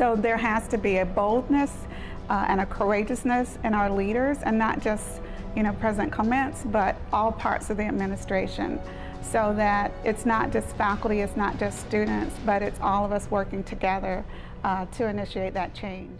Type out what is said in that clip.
So there has to be a boldness uh, and a courageousness in our leaders, and not just you know President Clements, but all parts of the administration, so that it's not just faculty, it's not just students, but it's all of us working together uh, to initiate that change.